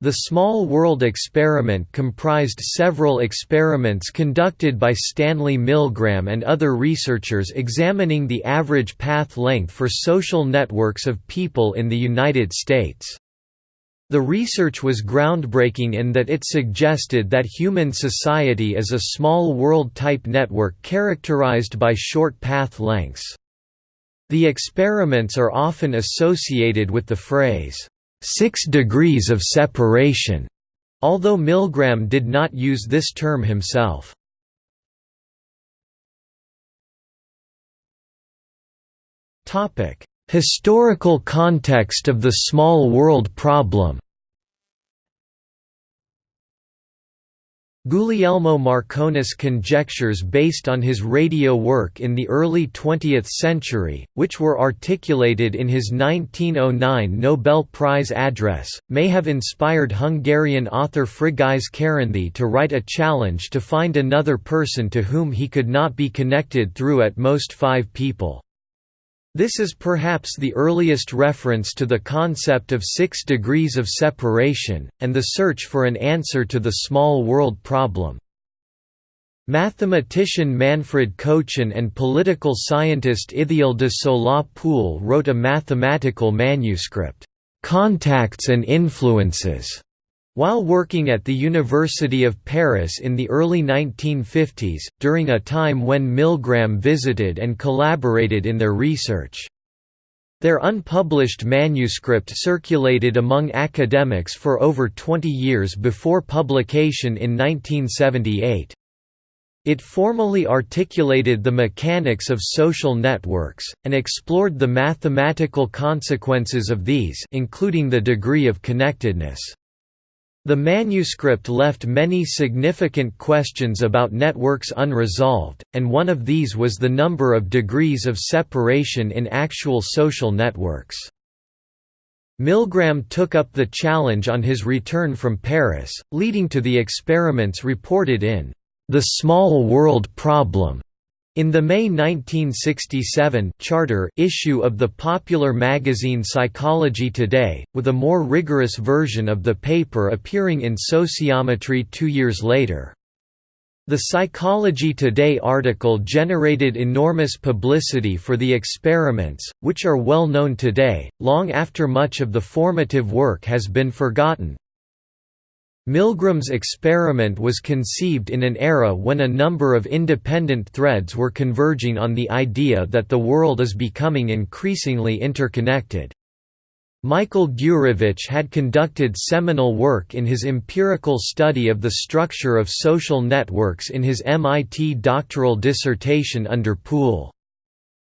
The Small World experiment comprised several experiments conducted by Stanley Milgram and other researchers examining the average path length for social networks of people in the United States. The research was groundbreaking in that it suggested that human society is a small world-type network characterized by short path lengths. The experiments are often associated with the phrase, six degrees of separation, although Milgram did not use this term himself. Historical context of the small world problem Guglielmo Marconis conjectures based on his radio work in the early 20th century, which were articulated in his 1909 Nobel Prize address, may have inspired Hungarian author Frigyes Karinthy to write a challenge to find another person to whom he could not be connected through at most five people. This is perhaps the earliest reference to the concept of six degrees of separation, and the search for an answer to the small world problem. Mathematician Manfred Kochen and political scientist Ithiel de Sola Pool wrote a mathematical manuscript, "'Contacts and Influences' While working at the University of Paris in the early 1950s, during a time when Milgram visited and collaborated in their research. Their unpublished manuscript circulated among academics for over 20 years before publication in 1978. It formally articulated the mechanics of social networks, and explored the mathematical consequences of these including the degree of connectedness. The manuscript left many significant questions about networks unresolved, and one of these was the number of degrees of separation in actual social networks. Milgram took up the challenge on his return from Paris, leading to the experiments reported in The Small World Problem in the May 1967 charter issue of the popular magazine Psychology Today, with a more rigorous version of the paper appearing in Sociometry two years later. The Psychology Today article generated enormous publicity for the experiments, which are well known today, long after much of the formative work has been forgotten, Milgram's experiment was conceived in an era when a number of independent threads were converging on the idea that the world is becoming increasingly interconnected. Michael Gurevich had conducted seminal work in his empirical study of the structure of social networks in his MIT doctoral dissertation under Pool.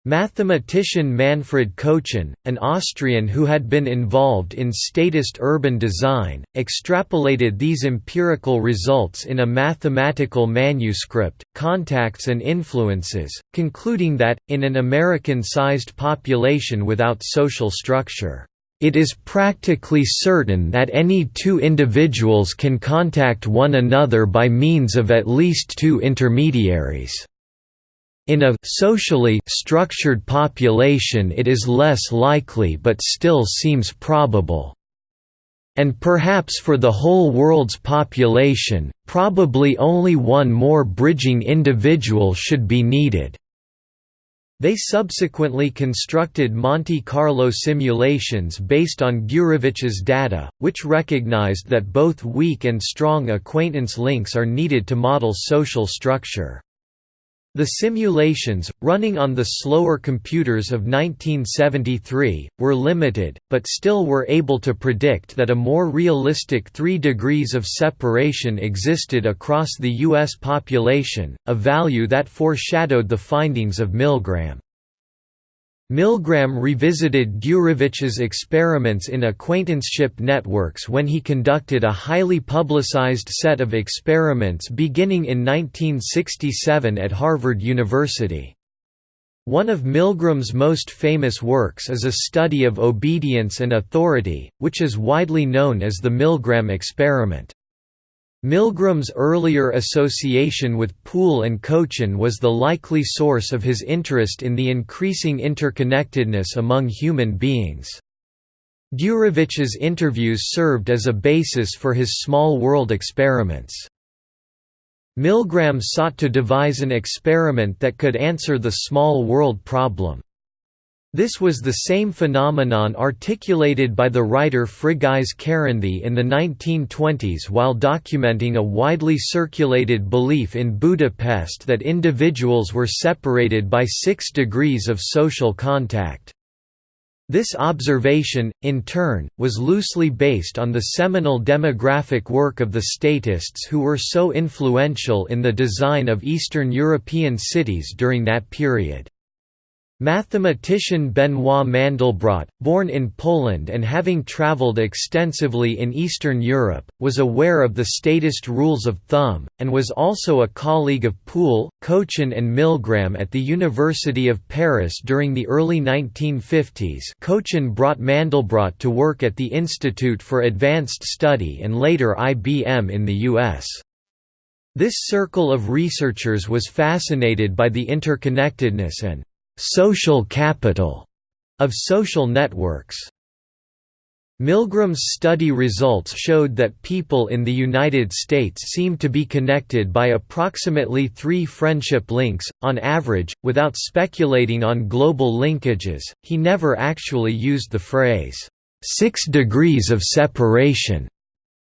Mathematician Manfred Kochen, an Austrian who had been involved in statist urban design, extrapolated these empirical results in a mathematical manuscript, Contacts and Influences, concluding that, in an American-sized population without social structure, "...it is practically certain that any two individuals can contact one another by means of at least two intermediaries." In a socially structured population it is less likely but still seems probable. And perhaps for the whole world's population, probably only one more bridging individual should be needed. They subsequently constructed Monte Carlo simulations based on Gurevich's data, which recognized that both weak and strong acquaintance links are needed to model social structure. The simulations, running on the slower computers of 1973, were limited, but still were able to predict that a more realistic three degrees of separation existed across the U.S. population, a value that foreshadowed the findings of Milgram. Milgram revisited Gurevich's experiments in acquaintanceship networks when he conducted a highly publicized set of experiments beginning in 1967 at Harvard University. One of Milgram's most famous works is a study of obedience and authority, which is widely known as the Milgram experiment. Milgram's earlier association with Pool and Kochen was the likely source of his interest in the increasing interconnectedness among human beings. Gurevich's interviews served as a basis for his small world experiments. Milgram sought to devise an experiment that could answer the small world problem. This was the same phenomenon articulated by the writer Frigyes Karinthy in the 1920s while documenting a widely circulated belief in Budapest that individuals were separated by six degrees of social contact. This observation, in turn, was loosely based on the seminal demographic work of the statists who were so influential in the design of Eastern European cities during that period. Mathematician Benoit Mandelbrot, born in Poland and having traveled extensively in Eastern Europe, was aware of the statist rules of thumb, and was also a colleague of Pool, Kochen and Milgram at the University of Paris during the early 1950s Kochen brought Mandelbrot to work at the Institute for Advanced Study and later IBM in the U.S. This circle of researchers was fascinated by the interconnectedness and social capital of social networks. Milgram's study results showed that people in the United States seem to be connected by approximately three friendship links, on average, without speculating on global linkages. He never actually used the phrase, six degrees of separation,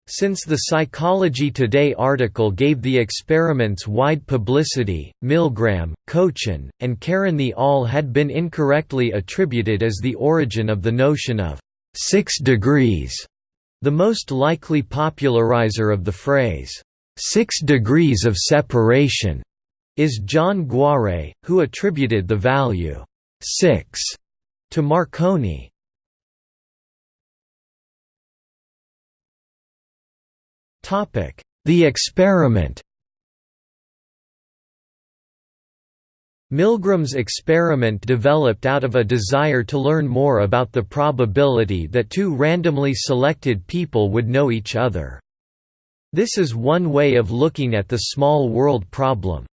since the Psychology Today article gave the experiments wide publicity, Milgram, Kochen, and Karinthy all had been incorrectly attributed as the origin of the notion of six degrees. The most likely popularizer of the phrase, six degrees of separation, is John Guare, who attributed the value six to Marconi. The experiment Milgram's experiment developed out of a desire to learn more about the probability that two randomly selected people would know each other. This is one way of looking at the small world problem.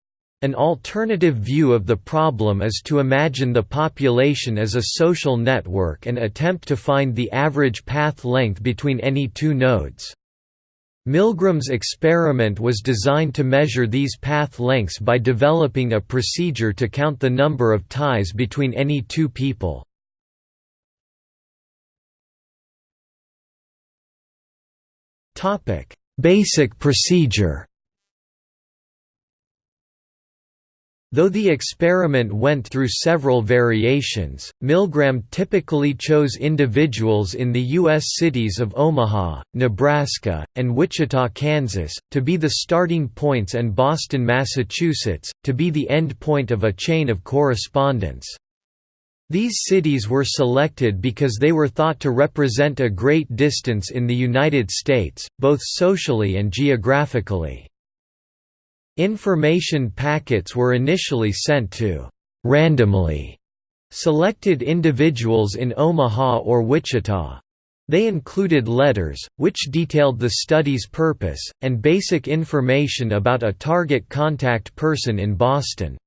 An alternative view of the problem is to imagine the population as a social network and attempt to find the average path length between any two nodes. Milgram's experiment was designed to measure these path lengths by developing a procedure to count the number of ties between any two people. Basic procedure Though the experiment went through several variations, Milgram typically chose individuals in the U.S. cities of Omaha, Nebraska, and Wichita, Kansas, to be the starting points and Boston, Massachusetts, to be the end point of a chain of correspondence. These cities were selected because they were thought to represent a great distance in the United States, both socially and geographically. Information packets were initially sent to randomly selected individuals in Omaha or Wichita. They included letters, which detailed the study's purpose, and basic information about a target contact person in Boston.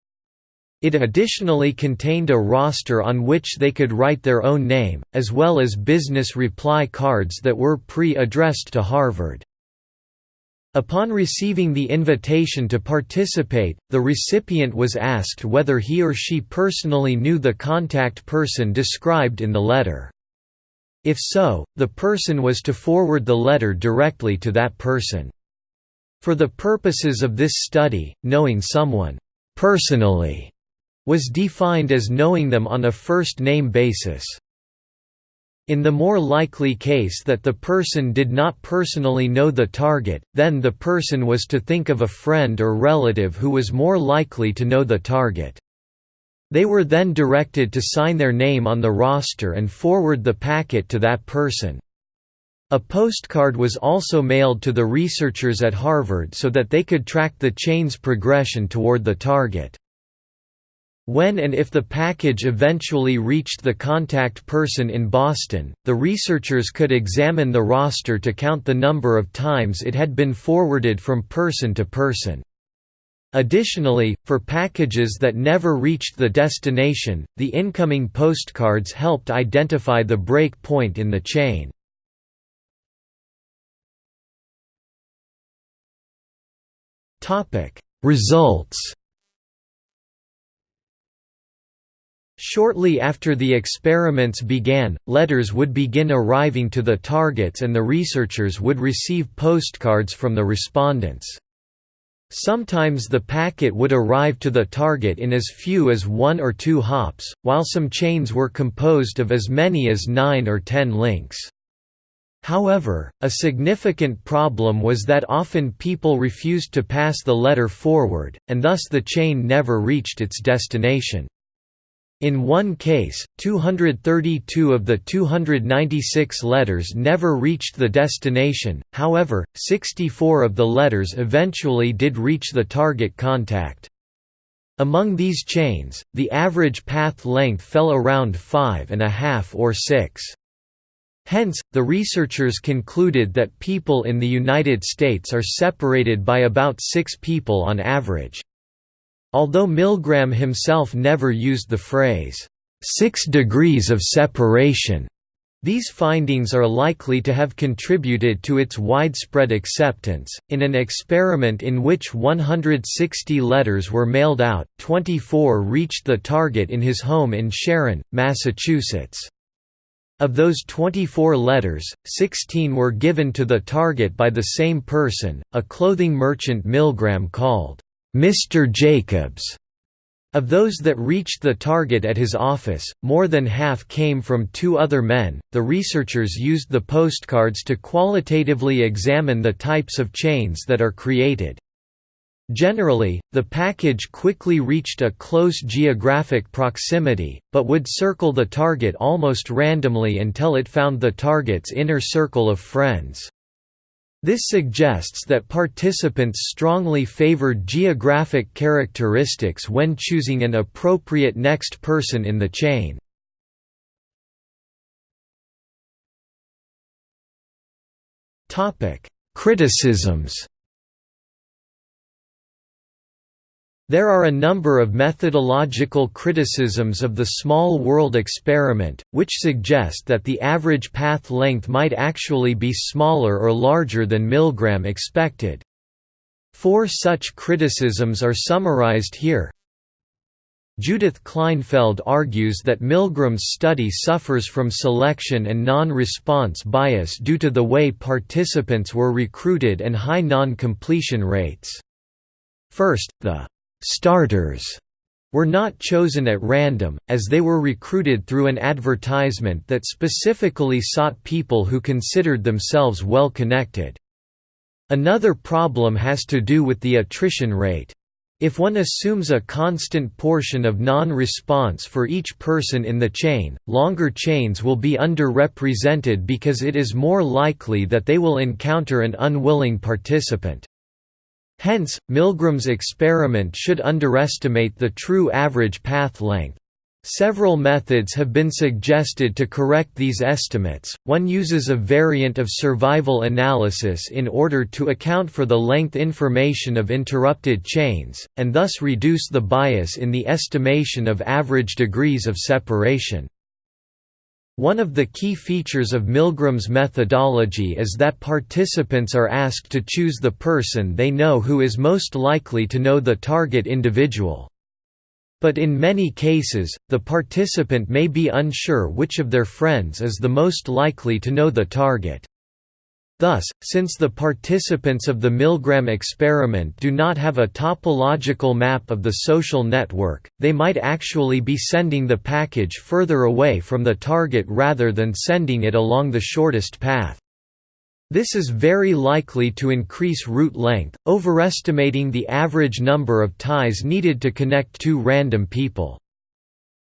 It additionally contained a roster on which they could write their own name, as well as business reply cards that were pre-addressed to Harvard. Upon receiving the invitation to participate, the recipient was asked whether he or she personally knew the contact person described in the letter. If so, the person was to forward the letter directly to that person. For the purposes of this study, knowing someone personally was defined as knowing them on a first-name basis. In the more likely case that the person did not personally know the target, then the person was to think of a friend or relative who was more likely to know the target. They were then directed to sign their name on the roster and forward the packet to that person. A postcard was also mailed to the researchers at Harvard so that they could track the chain's progression toward the target. When and if the package eventually reached the contact person in Boston, the researchers could examine the roster to count the number of times it had been forwarded from person to person. Additionally, for packages that never reached the destination, the incoming postcards helped identify the break point in the chain. Results Shortly after the experiments began, letters would begin arriving to the targets and the researchers would receive postcards from the respondents. Sometimes the packet would arrive to the target in as few as one or two hops, while some chains were composed of as many as nine or ten links. However, a significant problem was that often people refused to pass the letter forward, and thus the chain never reached its destination. In one case, 232 of the 296 letters never reached the destination, however, 64 of the letters eventually did reach the target contact. Among these chains, the average path length fell around five and a half or six. Hence, the researchers concluded that people in the United States are separated by about six people on average. Although Milgram himself never used the phrase, six degrees of separation, these findings are likely to have contributed to its widespread acceptance. In an experiment in which 160 letters were mailed out, 24 reached the target in his home in Sharon, Massachusetts. Of those 24 letters, 16 were given to the target by the same person, a clothing merchant Milgram called, "'Mr. Jacobs'". Of those that reached the target at his office, more than half came from two other men. The researchers used the postcards to qualitatively examine the types of chains that are created. Generally, the package quickly reached a close geographic proximity, but would circle the target almost randomly until it found the target's inner circle of friends. This suggests that participants strongly favored geographic characteristics when choosing an appropriate next person in the chain. Criticisms There are a number of methodological criticisms of the small world experiment, which suggest that the average path length might actually be smaller or larger than Milgram expected. Four such criticisms are summarized here. Judith Kleinfeld argues that Milgram's study suffers from selection and non-response bias due to the way participants were recruited and high non-completion rates. First, the starters were not chosen at random, as they were recruited through an advertisement that specifically sought people who considered themselves well connected. Another problem has to do with the attrition rate. If one assumes a constant portion of non-response for each person in the chain, longer chains will be underrepresented because it is more likely that they will encounter an unwilling participant. Hence, Milgram's experiment should underestimate the true average path length. Several methods have been suggested to correct these estimates. One uses a variant of survival analysis in order to account for the length information of interrupted chains, and thus reduce the bias in the estimation of average degrees of separation. One of the key features of Milgram's methodology is that participants are asked to choose the person they know who is most likely to know the target individual. But in many cases, the participant may be unsure which of their friends is the most likely to know the target. Thus, since the participants of the Milgram experiment do not have a topological map of the social network, they might actually be sending the package further away from the target rather than sending it along the shortest path. This is very likely to increase route length, overestimating the average number of ties needed to connect two random people.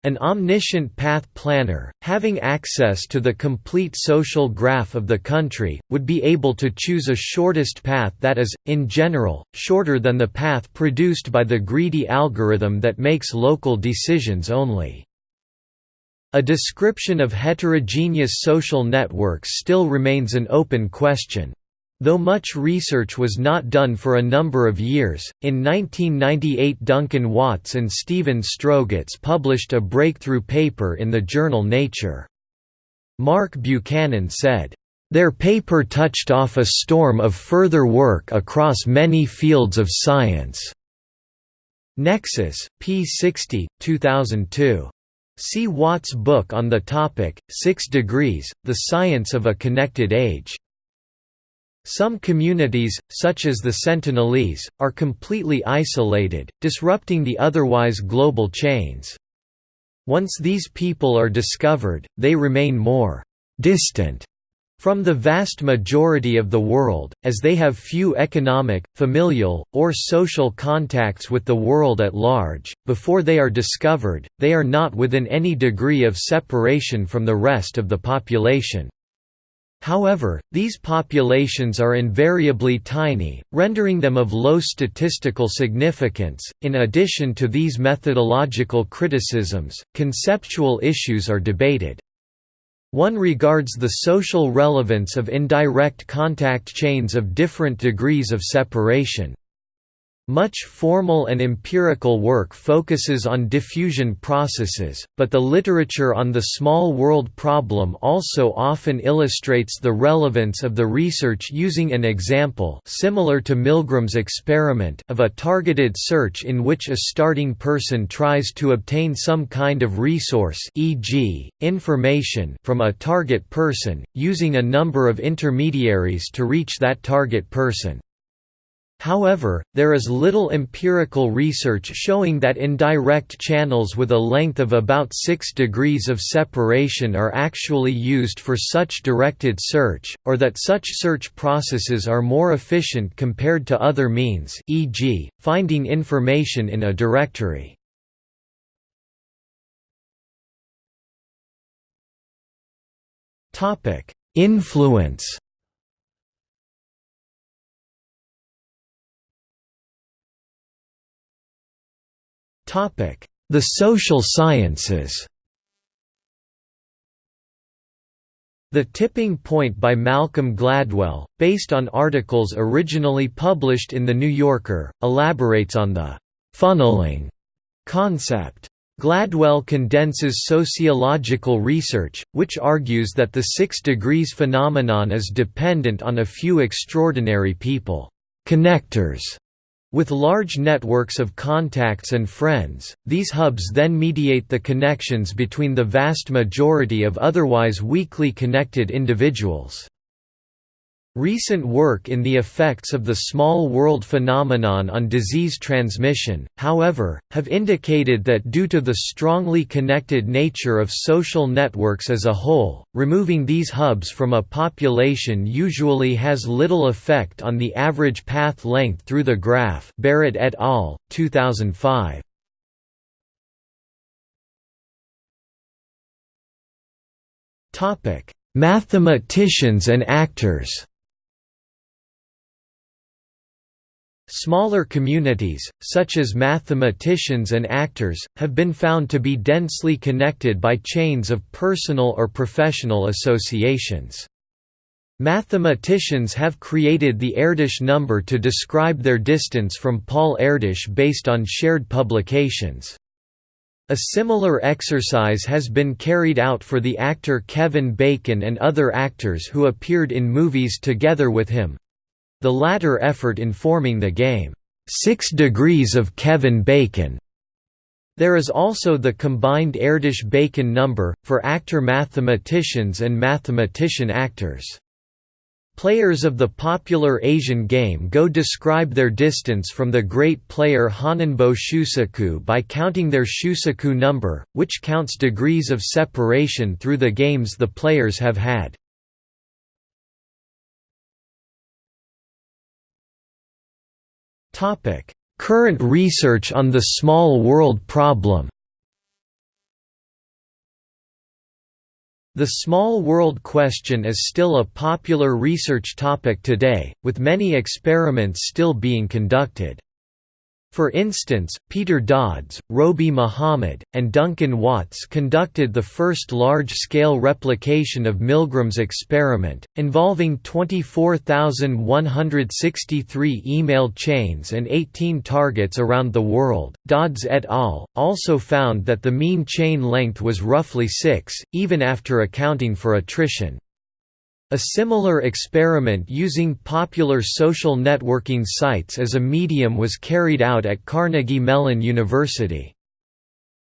An omniscient path planner, having access to the complete social graph of the country, would be able to choose a shortest path that is, in general, shorter than the path produced by the greedy algorithm that makes local decisions only. A description of heterogeneous social networks still remains an open question. Though much research was not done for a number of years, in 1998 Duncan Watts and Steven Strogatz published a breakthrough paper in the journal Nature. Mark Buchanan said, "...their paper touched off a storm of further work across many fields of science." Nexus, p. 60, 2002. See Watts' book on the topic, Six Degrees, The Science of a Connected Age. Some communities, such as the Sentinelese, are completely isolated, disrupting the otherwise global chains. Once these people are discovered, they remain more «distant» from the vast majority of the world, as they have few economic, familial, or social contacts with the world at large. Before they are discovered, they are not within any degree of separation from the rest of the population. However, these populations are invariably tiny, rendering them of low statistical significance. In addition to these methodological criticisms, conceptual issues are debated. One regards the social relevance of indirect contact chains of different degrees of separation. Much formal and empirical work focuses on diffusion processes, but the literature on the small world problem also often illustrates the relevance of the research using an example similar to Milgram's experiment of a targeted search in which a starting person tries to obtain some kind of resource e.g., information from a target person, using a number of intermediaries to reach that target person. However, there is little empirical research showing that indirect channels with a length of about 6 degrees of separation are actually used for such directed search, or that such search processes are more efficient compared to other means e.g., finding information in a directory. Influence The social sciences The Tipping Point by Malcolm Gladwell, based on articles originally published in The New Yorker, elaborates on the «funneling» concept. Gladwell condenses sociological research, which argues that the six degrees phenomenon is dependent on a few extraordinary people connectors with large networks of contacts and friends, these hubs then mediate the connections between the vast majority of otherwise weakly connected individuals. Recent work in the effects of the small world phenomenon on disease transmission, however, have indicated that due to the strongly connected nature of social networks as a whole, removing these hubs from a population usually has little effect on the average path length through the graph Barrett et al., 2005. Mathematicians and actors Smaller communities, such as mathematicians and actors, have been found to be densely connected by chains of personal or professional associations. Mathematicians have created the Erdős number to describe their distance from Paul Erdős based on shared publications. A similar exercise has been carried out for the actor Kevin Bacon and other actors who appeared in movies together with him, the latter effort informing the game, Six Degrees of Kevin Bacon. There is also the combined Erdős-Bacon number, for actor-mathematicians and mathematician-actors. Players of the popular Asian game Go describe their distance from the great player Honinbo Shusaku by counting their Shusaku number, which counts degrees of separation through the games the players have had. Current research on the small world problem The small world question is still a popular research topic today, with many experiments still being conducted. For instance, Peter Dodds, Roby Muhammad, and Duncan Watts conducted the first large-scale replication of Milgram's experiment, involving 24,163 email chains and 18 targets around the world. Dodds et al. also found that the mean chain length was roughly 6, even after accounting for attrition. A similar experiment using popular social networking sites as a medium was carried out at Carnegie Mellon University.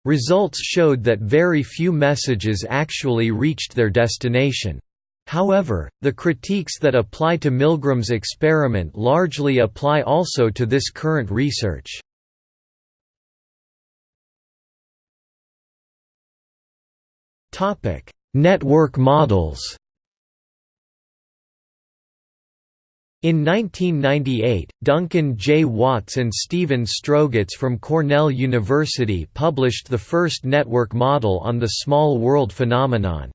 Results showed that very few messages actually reached their destination. However, the critiques that apply to Milgram's experiment largely apply also to this current research. Network models In 1998, Duncan J. Watts and Steven Strogatz from Cornell University published the first network model on the small world phenomenon.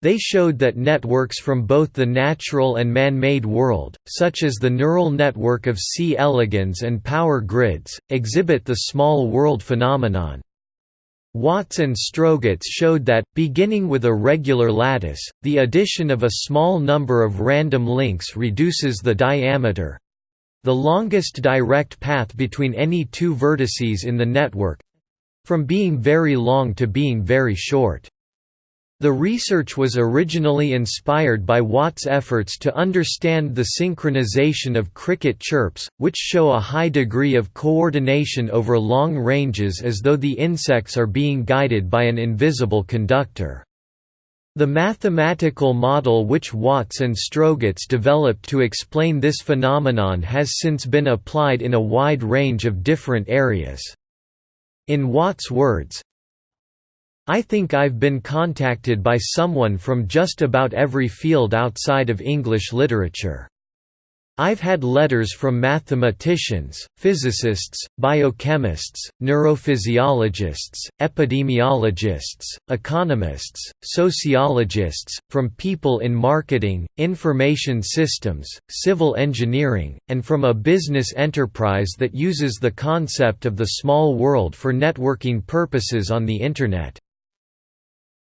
They showed that networks from both the natural and man-made world, such as the neural network of C. elegans and power grids, exhibit the small world phenomenon. Watts and Strogatz showed that, beginning with a regular lattice, the addition of a small number of random links reduces the diameter—the longest direct path between any two vertices in the network—from being very long to being very short. The research was originally inspired by Watt's efforts to understand the synchronization of cricket chirps, which show a high degree of coordination over long ranges as though the insects are being guided by an invisible conductor. The mathematical model which Watts and Strogatz developed to explain this phenomenon has since been applied in a wide range of different areas. In Watts' words, I think I've been contacted by someone from just about every field outside of English literature. I've had letters from mathematicians, physicists, biochemists, neurophysiologists, epidemiologists, economists, sociologists, from people in marketing, information systems, civil engineering, and from a business enterprise that uses the concept of the small world for networking purposes on the Internet.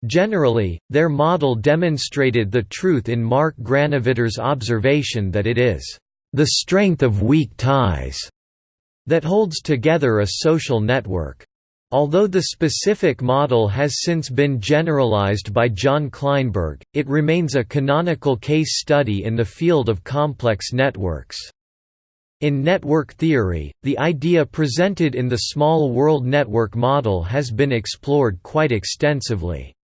Generally, their model demonstrated the truth in Mark Granovetter's observation that it is, "...the strength of weak ties," that holds together a social network. Although the specific model has since been generalized by Jon Kleinberg, it remains a canonical case study in the field of complex networks. In network theory, the idea presented in the small world network model has been explored quite extensively.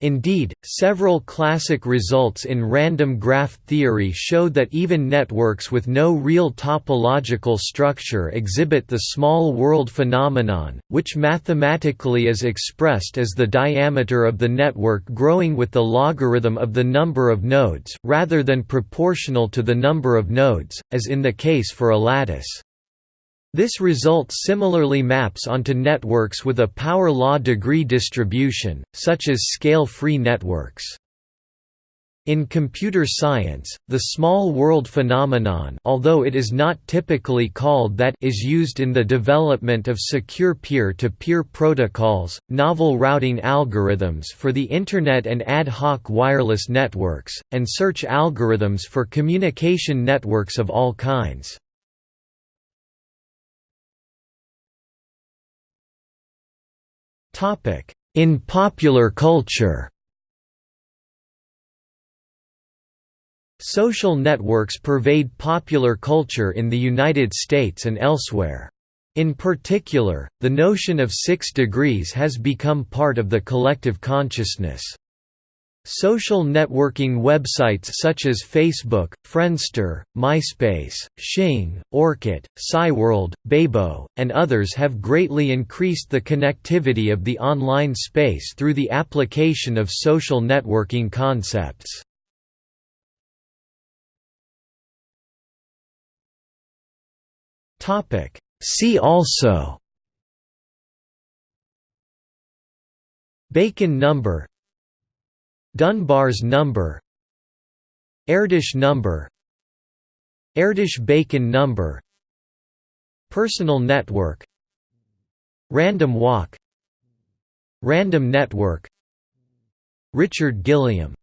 Indeed, several classic results in random graph theory show that even networks with no real topological structure exhibit the small world phenomenon, which mathematically is expressed as the diameter of the network growing with the logarithm of the number of nodes, rather than proportional to the number of nodes, as in the case for a lattice. This result similarly maps onto networks with a power law degree distribution, such as scale-free networks. In computer science, the small world phenomenon although it is not typically called that is used in the development of secure peer-to-peer -peer protocols, novel routing algorithms for the Internet and ad hoc wireless networks, and search algorithms for communication networks of all kinds. In popular culture Social networks pervade popular culture in the United States and elsewhere. In particular, the notion of six degrees has become part of the collective consciousness. Social networking websites such as Facebook, Friendster, MySpace, Xing, Orkut, Cyworld, Bebo, and others have greatly increased the connectivity of the online space through the application of social networking concepts. See also Bacon number Dunbar's number Erdős number Erdős-Bacon number Personal network Random walk Random network Richard Gilliam